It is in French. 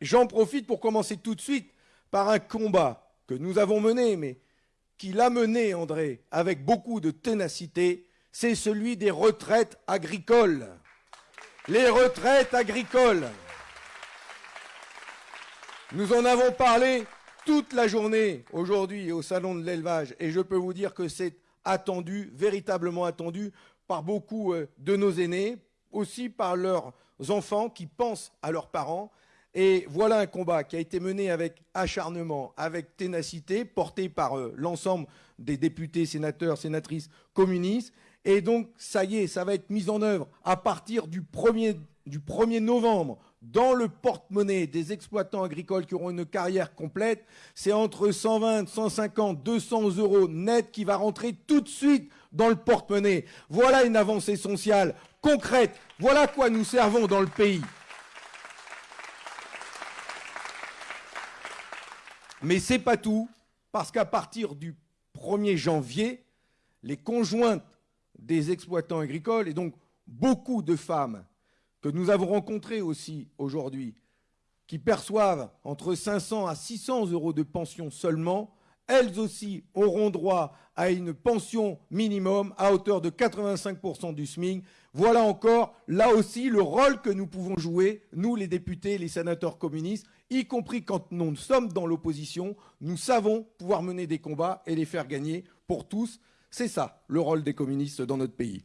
j'en profite pour commencer tout de suite par un combat que nous avons mené, mais qu'il a mené, André, avec beaucoup de ténacité, c'est celui des retraites agricoles. Les retraites agricoles. Nous en avons parlé toute la journée aujourd'hui au Salon de l'élevage et je peux vous dire que c'est attendu, véritablement attendu par beaucoup euh, de nos aînés, aussi par leurs enfants qui pensent à leurs parents. Et voilà un combat qui a été mené avec acharnement, avec ténacité, porté par euh, l'ensemble des députés, sénateurs, sénatrices communistes. Et donc, ça y est, ça va être mis en œuvre à partir du 1er, du 1er novembre dans le porte-monnaie des exploitants agricoles qui auront une carrière complète. C'est entre 120, 150, 200 euros net qui va rentrer tout de suite dans le porte-monnaie. Voilà une avancée sociale concrète. Voilà quoi nous servons dans le pays. Mais c'est pas tout, parce qu'à partir du 1er janvier, les conjointes des exploitants agricoles, et donc beaucoup de femmes que nous avons rencontrées aussi aujourd'hui, qui perçoivent entre 500 à 600 euros de pension seulement, elles aussi auront droit à une pension minimum à hauteur de 85% du SMIC. Voilà encore, là aussi, le rôle que nous pouvons jouer, nous les députés, les sénateurs communistes, y compris quand nous sommes dans l'opposition, nous savons pouvoir mener des combats et les faire gagner pour tous. C'est ça le rôle des communistes dans notre pays.